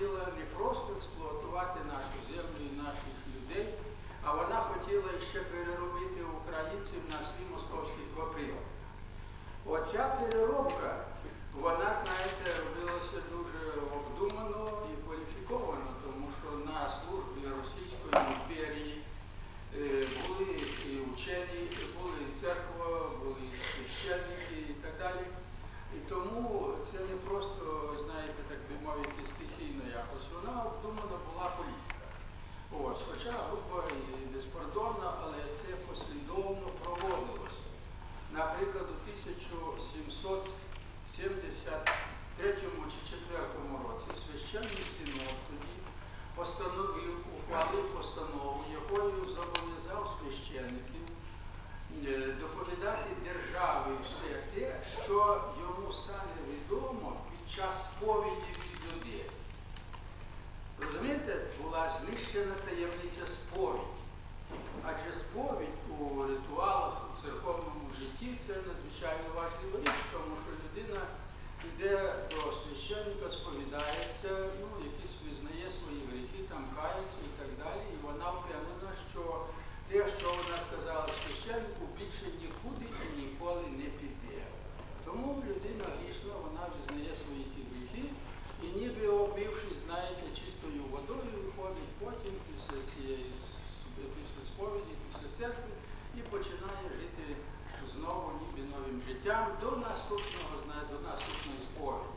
do out of your 1773 чи 4 році священний синод тоді постановив, ухвалив постанову, якою зобов'язав священників е, доповідати державі все те, що йому стане відомо під час сповіді від людей. Розумієте, була знищена таємниця сповідь, адже сповідь у ритуалах церковному житті це надзвичайно важлива річ, тому що людина йде до священника, сповідається, ну, якісь визнає свої гріхи, там кає. життям до наступного до наступної сповіді.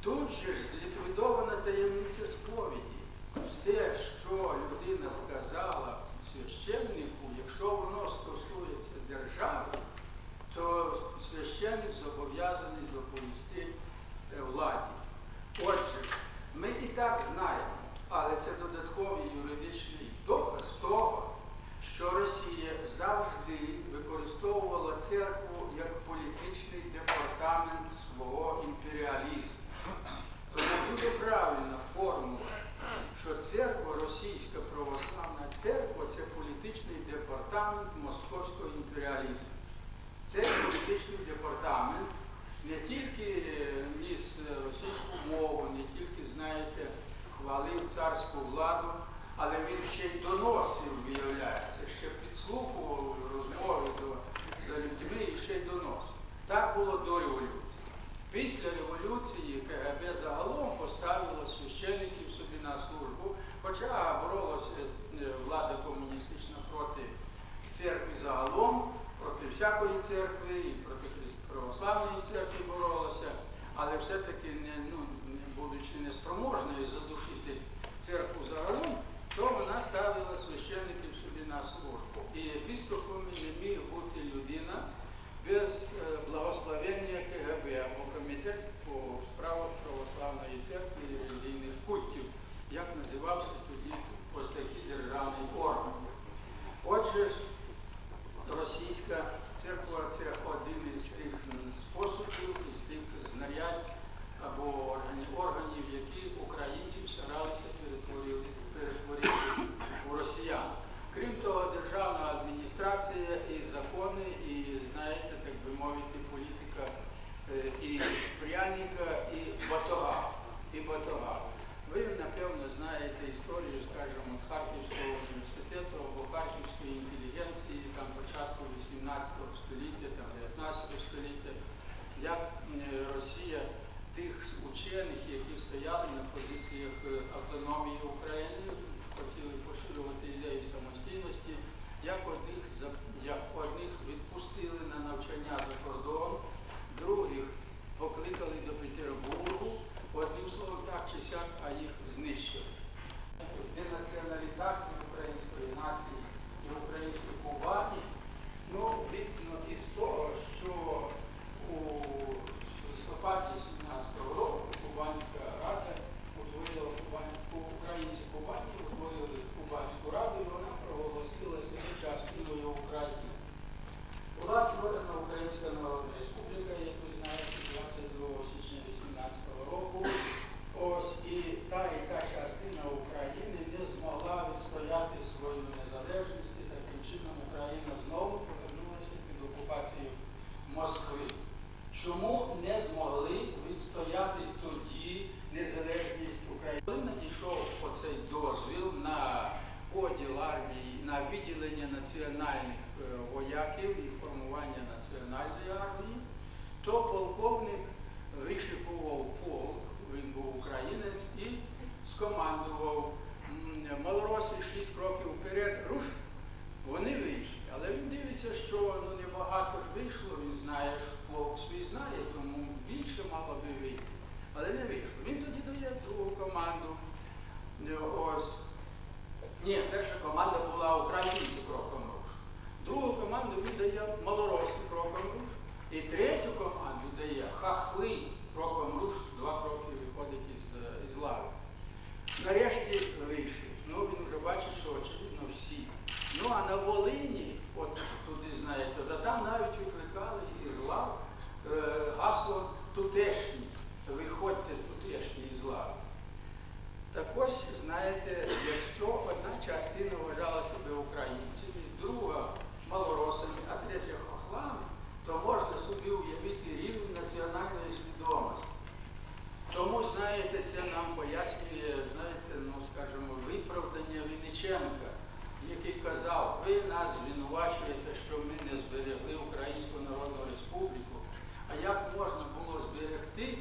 Тут же ж зліквідована таємниця сповіді. Все, що людина сказала священнику, якщо воно стосується держави, то священник зобов'язаний не тільки е, ніс е, російську мову, не тільки, знаєте, хвалив царську владу, але він ще й доносив, виявляється. церкви релігійних культів, як називався тоді ось такий державний орган. Отже ж, століття, там, 19 століття, як е, Росія тих учених, які стояли на позиціях е, автономії України, хотіли поширювати ідею самостійності, якось національної армії, то полковник вишикував полк, він був українець і скомандував малоросі шість кроків вперед, руш, вони вийшли. Але він дивиться, що ну, небагато ж вийшло, він знає, що полк свій знає, тому більше мало би вийти. Але не вийшло. Він тоді дає другу команду. Ось. Ні, І третю команду дає хахли кроком руш, два кроки виходить із, е, із лави. Нарешті вийшли. Ну, він вже бачить, що очевидно всі. Ну а на Волині, от туди знаєте, то там навіть викликали із лав е, гасло тутешні. Виходьте тутешні із лави. Так ось, знаєте, якщо одна частина вважала себе українцями, друга малоросами, а третя хохлами, то можна собі уявити рівень національної свідомості. Тому, знаєте, це нам пояснює, знаєте, ну, скажімо, виправдання Вінниченка, який казав, ви нас звинувачуєте, що ми не зберегли Українську Народну Республіку. А як можна було зберегти,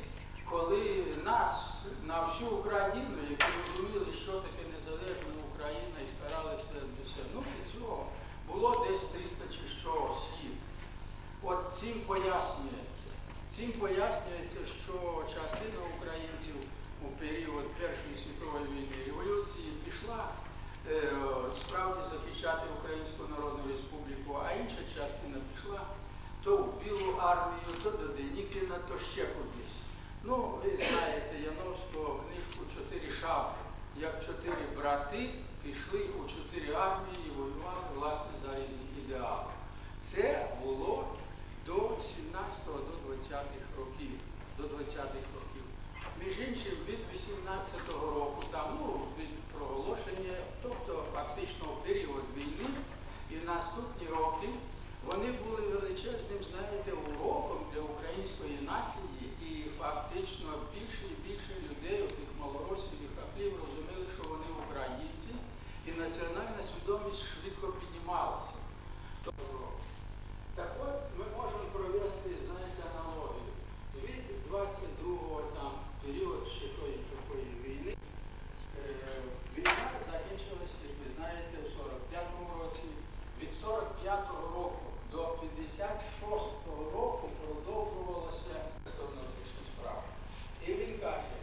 коли нас на всю Україну, які розуміли, що таке незалежна Україна і старалися досягнути цього, було десь 300 чи що осіб. От цим пояснюється. Цим пояснюється, що частина українців у період Першої світової війни революції пішла е, справді захищати Українську Народну Республіку, а інша частина пішла то в Білу армію, то до Денікіна, то ще кудись. Ну, ви знаєте Яновського книжку Чотири шапки, як чотири брати пішли у чотири армії і воювали власне за різні ідеали. Це було до 17-го, до 20-х років. До 20-х років. Між іншим, від 18-го року, там, ну, від проголошення, тобто фактично період війни і наступні роки, вони були величезним, знаєте, уроком для української нації, і фактично більше і більше людей, тих малоросів і хаплів, розуміли, що вони українці, і національна свідомість швидко піднімалася. Тобто, так от ми можемо провести, знаєте, аналогію. Від 22-го там період ще тої такої війни. Е, Війна закінчилася, як ви знаєте, у 45-му році. Від 45-го року до 56-го року продовжувалося внутрішні справи. І він каже,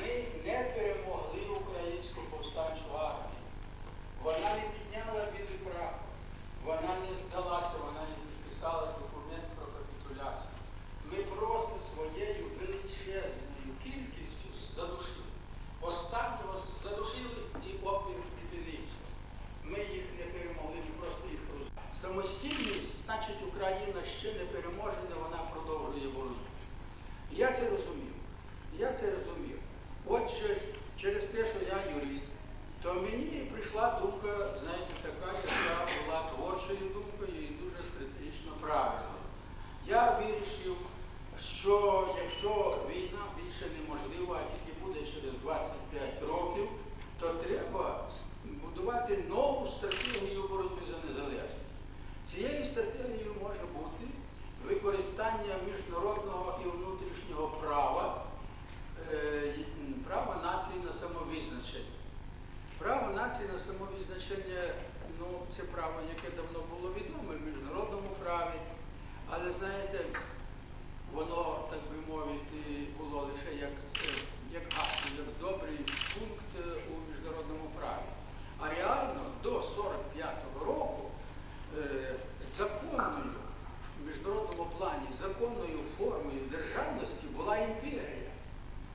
ми не перемогли українську повстанчу армію. Вона не підняла білий прапор, вона не здалася, вона не підписала документ про капітуляцію. Ми просто своєю величезною кількістю задушили. Останнього задушили і опір підпинився. Ми їх не перемогли, ми просто їх роз... Самостійність, значить, Україна ще не переможена, вона продовжує боротьбу. Я це розумів. Я це розумів. Отже, через те, що я юрист, то мені прийшла думка, знаєте, така, яка була творчою думкою і дуже стратегічно правильною. Я вирішив, що якщо війна більше неможлива, а тільки буде через 25 років, то треба с- будувати нову стратегію боротьби за незалежність. Цією стратегією може бути використання міжнародного і внутрішнього права, е, й- права нації на самовизначення. Право нації на самовизначення ну, це право, яке давно було відоме в міжнародному праві, але знаєте, воно, так би мовити, було лише як, е, як гасло, як добрий пункт е, у міжнародному праві. А реально до 45-го року е, законною в міжнародному плані, законною формою державності була імперія.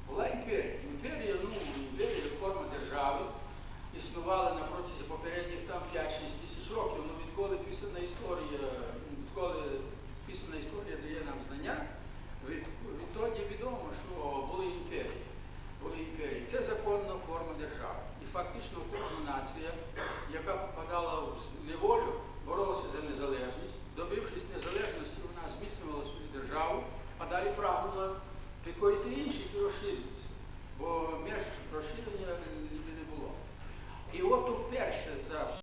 Була імперія. Імперія, ну, імперія форма держави існувала на протязі попередніх там 5-6 тисяч років. Ну, відколи писана історія, відколи писана історія дає нам знання, від, відтоді відомо, що були імперії. Були імперії. Це законна форма держави. І фактично кожна нація, яка попадала в неволю, боролася за незалежність. Добившись незалежності, вона зміцнювала свою державу, а далі прагнула preferite inci conoscivi